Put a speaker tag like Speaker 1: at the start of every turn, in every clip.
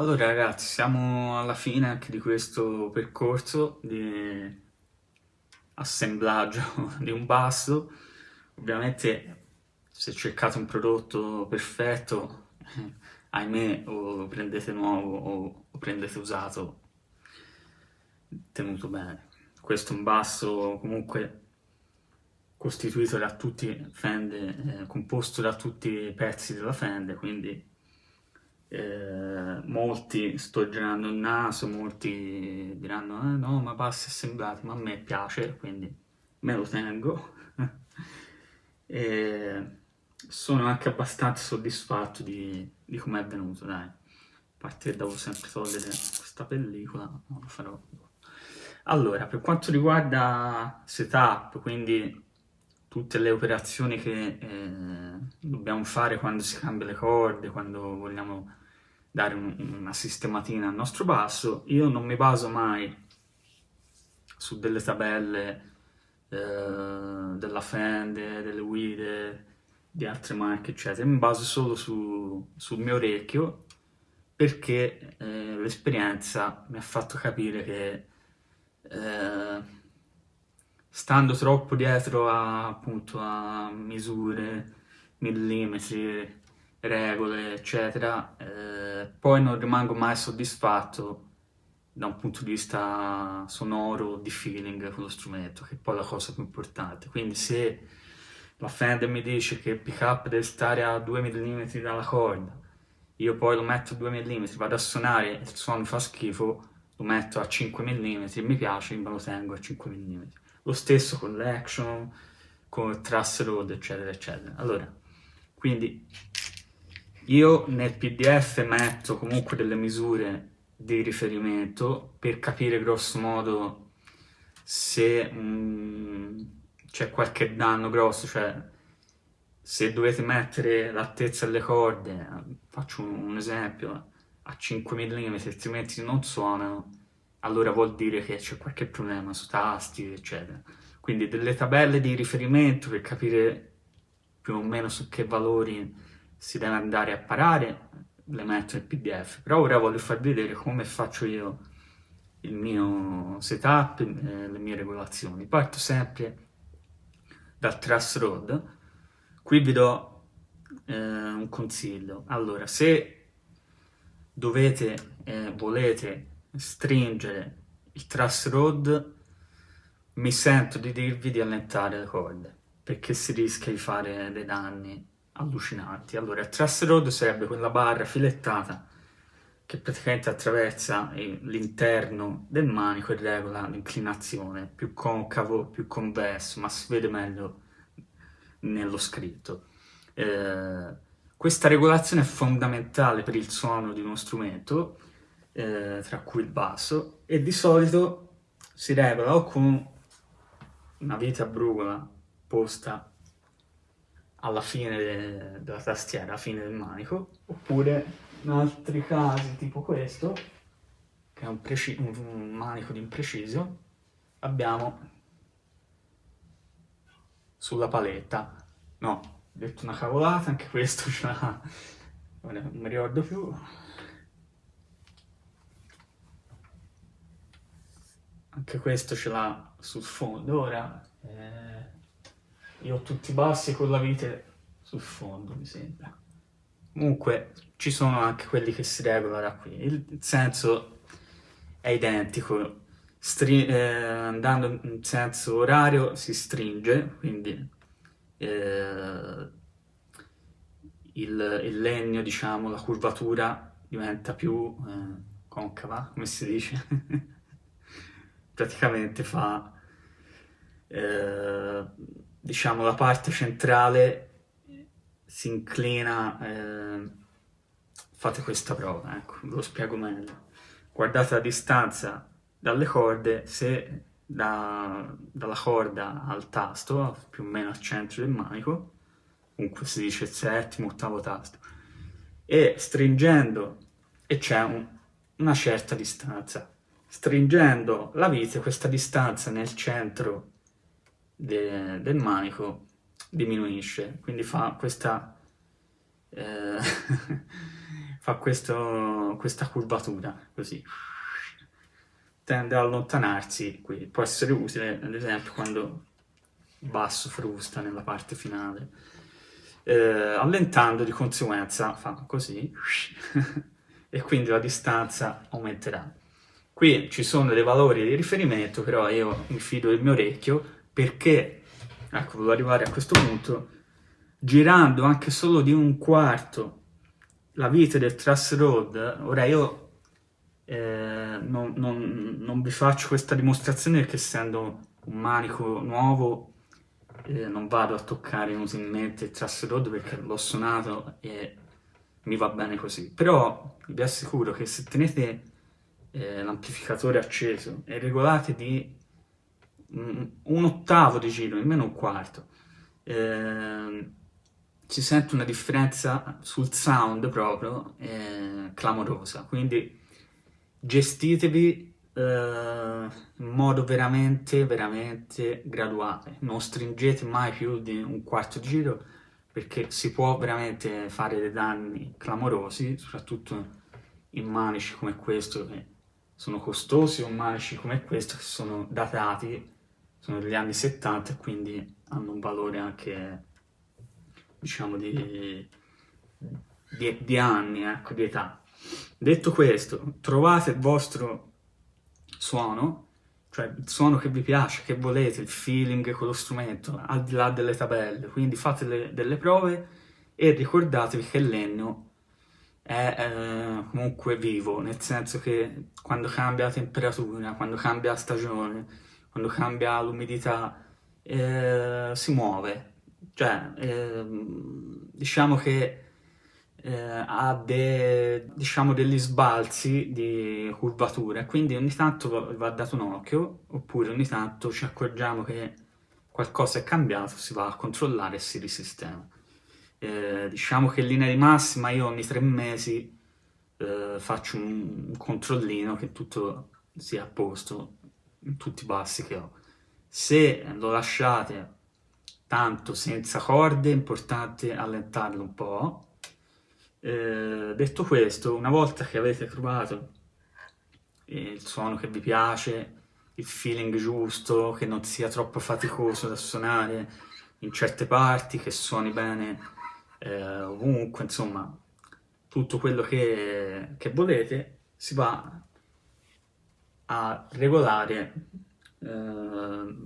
Speaker 1: Allora ragazzi, siamo alla fine anche di questo percorso di assemblaggio di un basso. Ovviamente se cercate un prodotto perfetto, ahimè, o lo prendete nuovo o lo prendete usato, tenuto bene. Questo è un basso comunque costituito da tutti Fende, eh, composto da tutti i pezzi della Fende, quindi eh, molti sto girando il naso, molti diranno eh, no ma bassi assemblati, ma a me piace, quindi me lo tengo. e sono anche abbastanza soddisfatto di, di come è venuto, dai. A parte che devo sempre togliere questa pellicola, non lo farò. Allora, per quanto riguarda setup, quindi tutte le operazioni che eh, dobbiamo fare quando si cambia le corde, quando vogliamo dare un, una sistematina al nostro basso, io non mi baso mai su delle tabelle eh, della Fender, delle guide, di altre marche, eccetera, mi baso solo su, sul mio orecchio perché eh, l'esperienza mi ha fatto capire che eh, stando troppo dietro a, appunto, a misure, millimetri, regole, eccetera, eh, poi non rimango mai soddisfatto da un punto di vista sonoro, di feeling con lo strumento, che è poi la cosa più importante. Quindi se la Fender mi dice che il pick up deve stare a 2 mm dalla corda, io poi lo metto a 2 mm, vado a suonare, il suono fa schifo, lo metto a 5 mm, mi piace, me lo tengo a 5 mm. Lo stesso con l'action, con il truss road, eccetera, eccetera. Allora, quindi io nel pdf metto comunque delle misure di riferimento per capire grosso modo se mm, c'è qualche danno grosso, cioè se dovete mettere l'altezza delle corde, faccio un, esempio, a 5 mm altrimenti non suonano, allora vuol dire che c'è qualche problema su tasti, eccetera. Quindi delle tabelle di riferimento per capire più o meno su che valori si deve andare a parare, le metto nel pdf, però ora voglio farvi vedere come faccio io il mio setup, eh, le mie regolazioni. Parto sempre dal truss rod, qui vi do eh, un consiglio. Allora, se dovete, eh, volete stringere il truss rod, mi sento di dirvi di allentare le corde, perché si rischia di fare dei danni allucinanti. Allora, truss rod sarebbe quella barra filettata che praticamente attraversa l'interno del manico e regola l'inclinazione, più concavo, più convesso, ma si vede meglio nello scritto. Eh, questa regolazione è fondamentale per il suono di uno strumento, eh, tra cui il basso, e di solito si regola o con una vite a brugola posta alla fine de della tastiera, alla fine del manico, oppure in altri casi tipo questo, che è un, un manico di impreciso, abbiamo sulla paletta. No, ho detto una cavolata, anche questo ce l'ha, non mi ricordo più. Anche questo ce l'ha sul fondo, ora... Io ho tutti bassi con la vite sul fondo, mi sembra. Comunque, ci sono anche quelli che si regolano da qui. Il senso è identico. Stri eh, andando in senso orario si stringe, quindi eh, il, il, legno, diciamo, la curvatura diventa più eh, concava, come si dice. Praticamente fa eh, diciamo, la parte centrale si inclina, eh, fate questa prova, ecco, ve lo spiego meglio. Guardate la distanza dalle corde, se da, dalla corda al tasto, più o meno al centro del manico, comunque si dice settimo, ottavo tasto, e stringendo, e c'è un, una certa distanza, stringendo la vite, questa distanza nel centro de, del manico diminuisce, quindi fa questa, eh, fa questo, questa curvatura, così. Tende ad allontanarsi, qui può essere utile, ad esempio, quando basso frusta nella parte finale. Eh, allentando di conseguenza fa così e quindi la distanza aumenterà. Qui ci sono dei valori di riferimento, però io mi fido del mio orecchio perché, ecco, volevo arrivare a questo punto, girando anche solo di un quarto la vite del truss road, ora io eh, non, non, non, vi faccio questa dimostrazione perché essendo un manico nuovo eh, non vado a toccare inutilmente il truss road perché l'ho suonato e mi va bene così, però vi assicuro che se tenete eh, l'amplificatore acceso e regolate di un ottavo di giro, nemmeno un quarto, eh, si sente una differenza sul sound proprio eh, clamorosa, quindi gestitevi eh, in modo veramente, veramente graduale, non stringete mai più di un quarto di giro perché si può veramente fare dei danni clamorosi, soprattutto in manici come questo che sono costosi o manici come questo che sono datati, sono degli anni 70 e quindi hanno un valore anche diciamo, di, di, di anni, ecco, di età. Detto questo, trovate il vostro suono, cioè il suono che vi piace, che volete, il feeling con lo strumento, al di là delle tabelle, quindi fate le, delle prove e ricordatevi che il legno è eh, comunque vivo, nel senso che quando cambia temperatura, quando cambia stagione, quando cambia l'umidità, eh, si muove, cioè, ehm, diciamo che eh, ha de, diciamo degli sbalzi di curvatura, quindi ogni tanto va dato un occhio, oppure ogni tanto ci accorgiamo che qualcosa è cambiato, si va a controllare e si risistema. Eh, diciamo che in linea di massima io ogni tre mesi eh, faccio un, un controllino che tutto sia a posto, tutti i bassi che ho. Se lo lasciate tanto senza corde, è importante allentarlo un po'. Eh, detto questo, una volta che avete trovato il suono che vi piace, il feeling giusto, che non sia troppo faticoso da suonare in certe parti, che suoni bene eh, ovunque, insomma, tutto quello che, che volete, si va a regolare eh,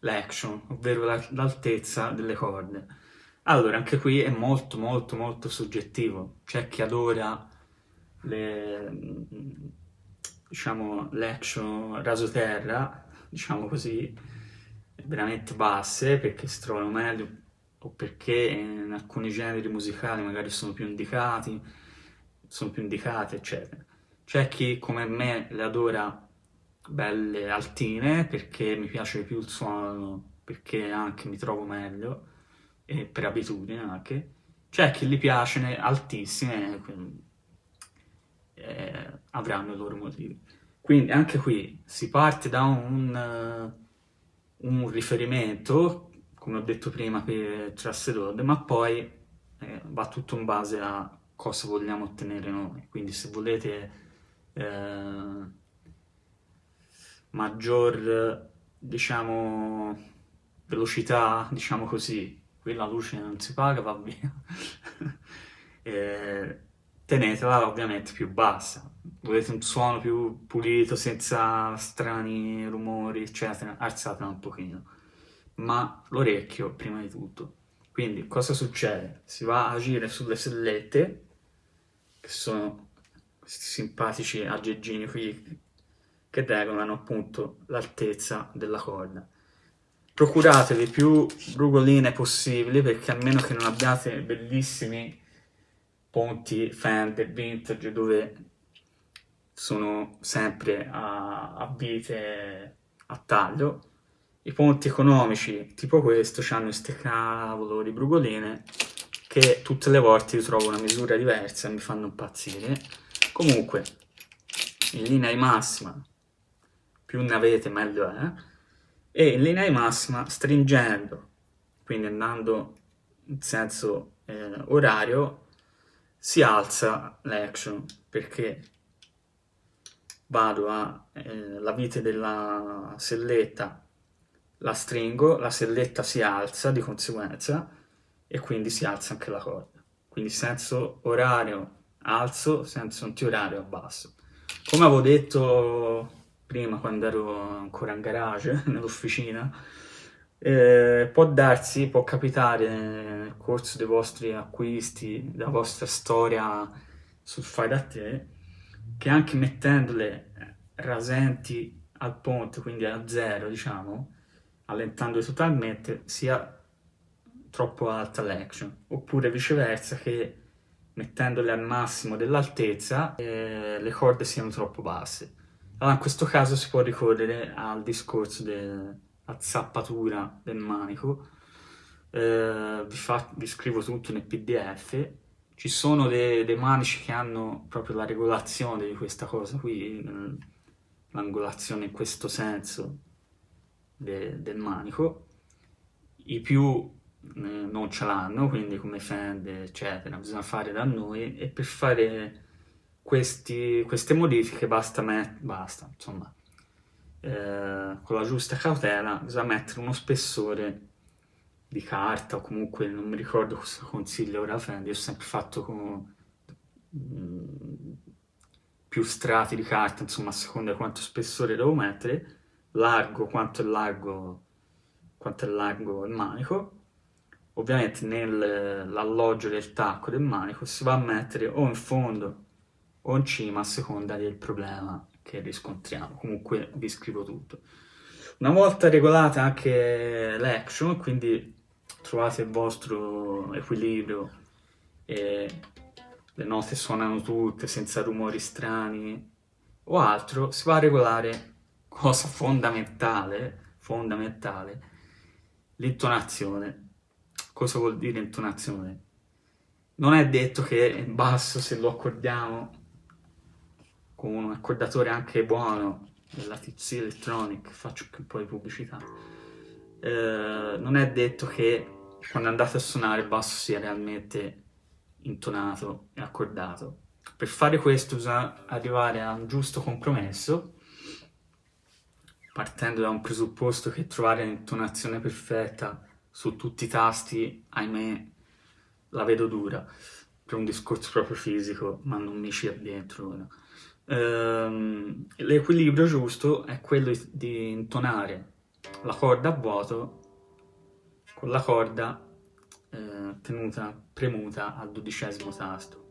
Speaker 1: l'action, ovvero l'altezza delle corde. Allora, anche qui è molto molto molto soggettivo. C'è chi adora le, diciamo, l'action rasoterra, diciamo così, veramente basse, perché si trovano meglio, o perché in alcuni generi musicali magari sono più indicati, sono più indicate, eccetera. C'è chi, come me, le adora belle altine perché mi piace più il suono, perché anche mi trovo meglio, e per abitudine anche. C'è chi gli piace altissime, eh, avranno i loro motivi. Quindi anche qui si parte da un, un riferimento, come ho detto prima per Trust Road, ma poi eh, va tutto in base a cosa vogliamo ottenere noi. Quindi se volete eh, maggior, diciamo, velocità, diciamo così, qui la luce non si paga, va via, tenetela ovviamente più bassa. Volete un suono più pulito, senza strani rumori, eccetera, alzatela un pochino. Ma l'orecchio prima di tutto. Quindi cosa succede? Si va a agire sulle sellette, che sono questi simpatici aggeggini qui che regolano appunto l'altezza della corda. Procuratevi più rugoline possibili perché almeno che non abbiate bellissimi ponti Fender vintage dove sono sempre a, a vite a taglio, i ponti economici tipo questo hanno queste cavolo di brugoline che tutte le volte io trovo una misura diversa e mi fanno impazzire. Comunque, in linea di massima, più ne avete meglio è, e in linea di massima stringendo, quindi andando in senso eh, orario, si alza l'action perché vado a eh, vite della selletta la stringo, la selletta si alza di conseguenza e quindi si alza anche la corda. Quindi senso orario alzo, senso antiorario abbasso. Come avevo detto prima quando ero ancora in garage, nell'officina, eh, può darsi, può capitare nel corso dei vostri acquisti, della vostra storia sul fai da te, che anche mettendole rasenti al ponte, quindi a zero, diciamo, allentandole totalmente, sia troppo alta l'action, oppure viceversa che mettendole al massimo dell'altezza eh, le corde siano troppo basse. Allora in questo caso si può ricorrere al discorso della zappatura del manico, eh, vi, fa, vi, scrivo tutto nel pdf, ci sono dei, dei, manici che hanno proprio la regolazione di questa cosa qui, l'angolazione in questo senso de, del manico, i più eh, non ce l'hanno, quindi come Fende, eccetera, bisogna fare da noi e per fare questi, queste modifiche basta, basta insomma, eh, con la giusta cautela bisogna mettere uno spessore di carta o comunque non mi ricordo cosa consiglio ora Fendi, ho sempre fatto con mm, più strati di carta, insomma a seconda di quanto spessore devo mettere, largo quanto è largo, quanto è largo il manico, ovviamente nell'alloggio del tacco del manico si va a mettere o in fondo in cima a seconda del problema che riscontriamo. Comunque vi scrivo tutto. Una volta regolata anche l'action, quindi trovate il vostro equilibrio e le note suonano tutte senza rumori strani o altro, si va a regolare cosa fondamentale, fondamentale, l'intonazione. Cosa vuol dire intonazione? Non è detto che il basso se lo accordiamo con un accordatore anche buono della TC Electronic, faccio anche un po' di pubblicità, eh, non è detto che quando andate a suonare il basso sia realmente intonato e accordato. Per fare questo bisogna arrivare a un giusto compromesso, partendo da un presupposto che trovare l'intonazione perfetta su tutti i tasti, ahimè, la vedo dura, per un discorso proprio fisico, ma non mi ci addentro ora. Ehm, l'equilibrio giusto è quello di intonare la corda a vuoto con la corda eh, tenuta premuta al dodicesimo tasto.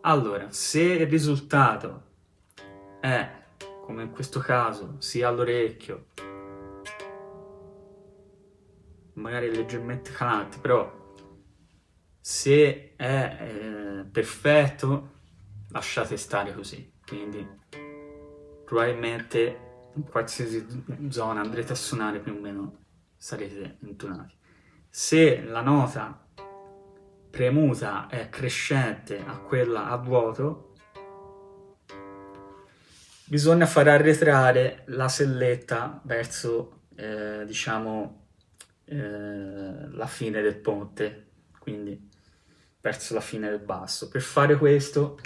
Speaker 1: Allora, se il risultato è, come in questo caso, sia all'orecchio, magari leggermente calante, però se è eh, perfetto lasciate stare così, quindi probabilmente in qualsiasi zona andrete a suonare più o meno sarete intonati. Se la nota premuta è crescente a quella a vuoto, bisogna far arretrare la selletta verso, eh, diciamo, eh, la fine del ponte, quindi verso la fine del basso. Per fare questo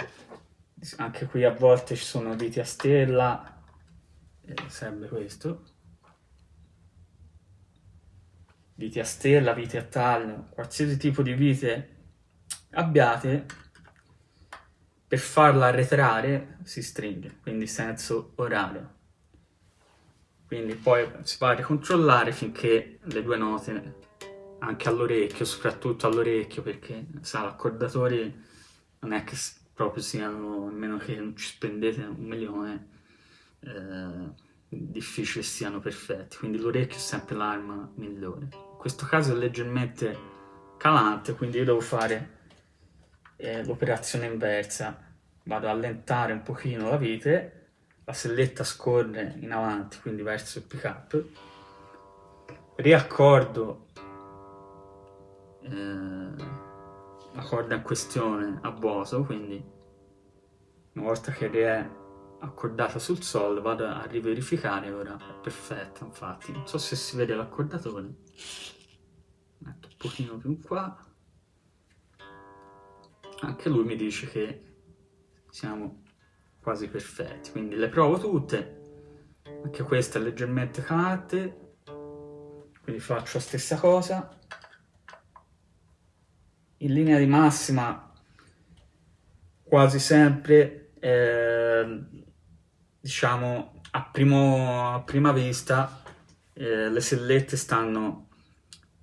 Speaker 1: anche qui a volte ci sono viti a stella, eh, serve questo, viti a stella, viti a taglio, qualsiasi tipo di vite abbiate, per farla arretrare si stringe, quindi senso orario. Quindi poi si va a ricontrollare finché le due note, anche all'orecchio, soprattutto all'orecchio, perché sa, l'accordatore non è che proprio siano, a meno che non ci spendete un milione, eh, difficile siano perfetti, quindi l'orecchio è sempre l'arma migliore. In questo caso è leggermente calante, quindi io devo fare eh, l'operazione inversa, vado a allentare un pochino la vite, la selletta scorre in avanti, quindi verso il pick up, riaccordo eh, la corda in questione a vuoto, quindi una volta che è accordata sul sol vado a riverificare, ora è perfetta infatti, non so se si vede l'accordatore, metto un pochino più qua, anche lui mi dice che siamo quasi perfetti, quindi le provo tutte, anche questa è leggermente calante, quindi faccio la stessa cosa, in linea di massima quasi sempre, eh, diciamo, a, primo, a, prima vista eh, le sellette stanno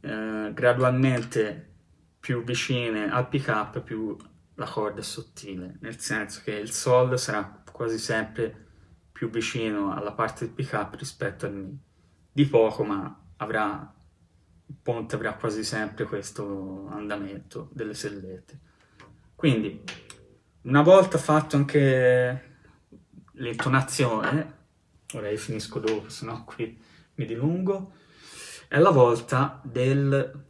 Speaker 1: eh, gradualmente più vicine al pick up più la corda è sottile, nel senso che il sol sarà quasi sempre più vicino alla parte del pick up rispetto al mi. Di poco, ma avrà, ponte avrà quasi sempre questo andamento delle sellette. Quindi, una volta fatto anche l'intonazione, ora io finisco dopo, sennò qui mi dilungo, è la volta del,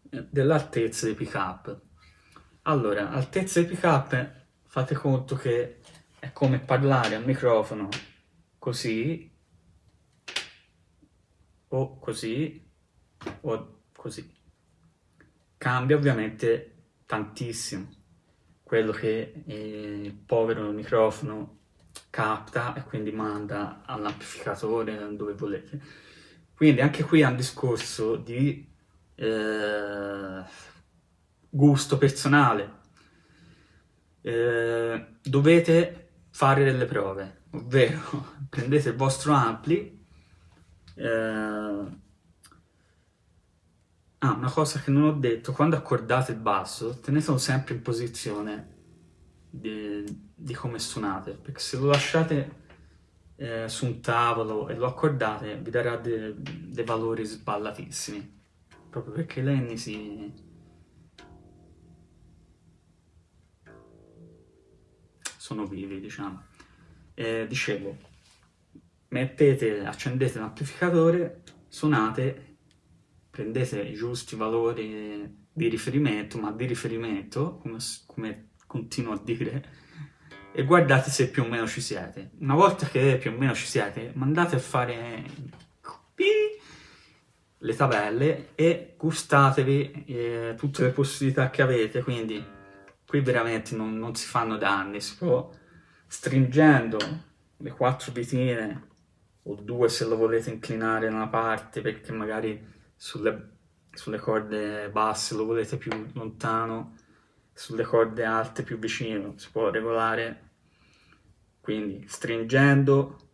Speaker 1: dell'altezza dei pick up. Allora, altezza di pick up, fate conto che è come parlare al microfono così, o così, o così. Cambia ovviamente tantissimo quello che il povero microfono capta e quindi manda all'amplificatore dove volete. Quindi anche qui è un discorso di eh, gusto personale. Eh, dovete fare delle prove, ovvero prendete il vostro ampli. Eh, Ah, una cosa che non ho detto, quando accordate il basso, tenetelo sempre in posizione di, di come suonate, perché se lo lasciate eh, su un tavolo e lo accordate, vi darà dei de valori sballatissimi, proprio perché Lenny si, sono vivi, diciamo. Eh, dicevo, mettete, accendete l'amplificatore, suonate, prendete i giusti valori di riferimento, ma di riferimento, come, come continuo a dire, e guardate se più o meno ci siete. Una volta che più o meno ci siete, mandate a fare le tabelle e gustatevi eh, tutte le possibilità che avete, quindi qui veramente non, non si fanno danni, si può stringendo le quattro vitine o due se lo volete inclinare da una parte perché magari sulle, sulle corde basse lo volete più lontano, sulle corde alte più vicino, si può regolare, quindi stringendo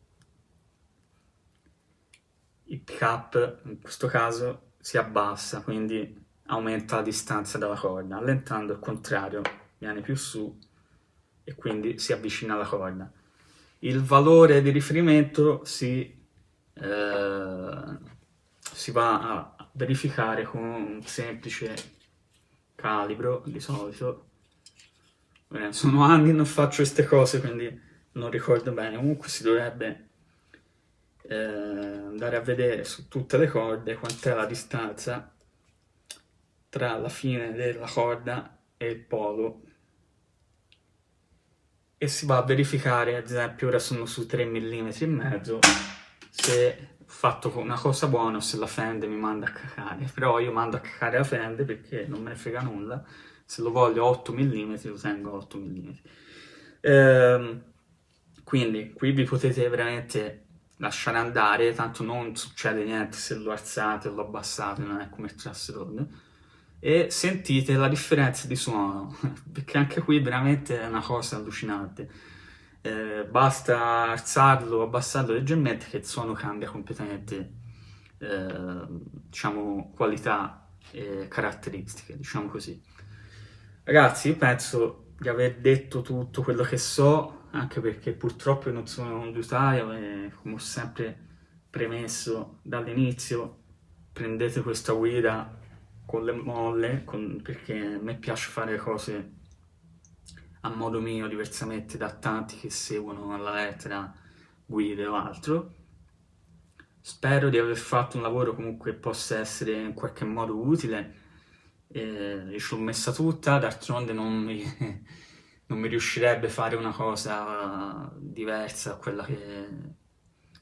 Speaker 1: il pick up in questo caso si abbassa, quindi aumenta la distanza dalla corda, allentando il contrario viene più su e quindi si avvicina alla corda. Il valore di riferimento si, eh, si va a verificare con un semplice calibro di solito. Eh, sono anni che non faccio queste cose quindi non ricordo bene, comunque si dovrebbe eh, andare a vedere su tutte le corde quant'è la distanza tra la fine della corda e il polo e si va a verificare, ad esempio ora sono su 3 mm e mezzo, se fatto una cosa buona o se la fende mi manda a cacare, però io mando a cacare la fende perché non me ne frega nulla, se lo voglio 8 mm lo tengo 8 mm. Ehm, quindi qui vi potete veramente lasciare andare, tanto non succede niente se lo alzate o lo abbassate, non è come il Trasserod e sentite la differenza di suono, perché anche qui veramente è una cosa allucinante. Eh, basta alzarlo abbassarlo leggermente che il suono cambia completamente, eh, diciamo, qualità e caratteristiche, diciamo così. Ragazzi, io penso di aver detto tutto quello che so, anche perché purtroppo non sono un liutaio e come ho sempre premesso dall'inizio, prendete questa guida con le molle, con, perché a me piace fare cose a modo mio, diversamente da tanti che seguono alla lettera guide o altro. Spero di aver fatto un lavoro comunque che possa essere in qualche modo utile. Eh, ci ho messa tutta, d'altronde non mi, non mi riuscirebbe a fare una cosa diversa da quella che,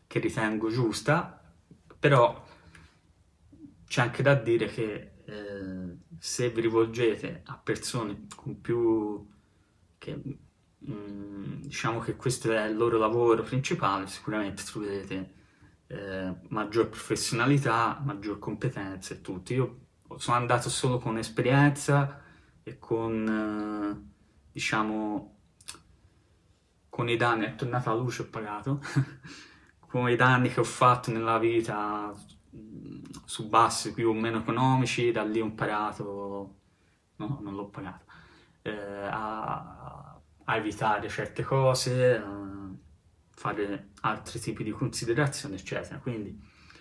Speaker 1: che ritengo giusta, però c'è anche da dire che eh, se vi rivolgete a persone con più che mm, diciamo che questo è il loro lavoro principale, sicuramente troverete eh, maggior professionalità, maggior competenza e tutto. Io sono andato solo con esperienza e con, eh, diciamo, con i danni, è tornata la luce, ho pagato, con i danni che ho fatto nella vita su bassi più o meno economici, da lì ho imparato, no, non l'ho pagato, eh, a, a, evitare certe cose, a fare altri tipi di considerazioni, eccetera. Quindi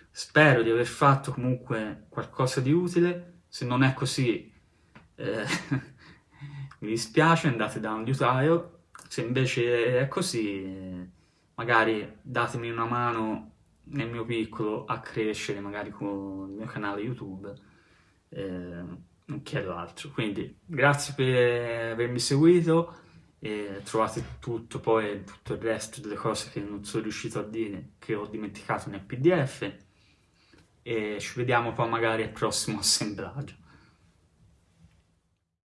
Speaker 1: spero di aver fatto comunque qualcosa di utile, se non è così eh, mi dispiace, andate da un liutaio, se invece è così magari datemi una mano nel mio piccolo a crescere magari con il mio canale YouTube. Eh, non chiedo altro. Quindi grazie per avermi seguito e trovate tutto poi tutto il resto delle cose che non sono riuscito a dire che ho dimenticato nel pdf e ci vediamo poi magari al prossimo assemblaggio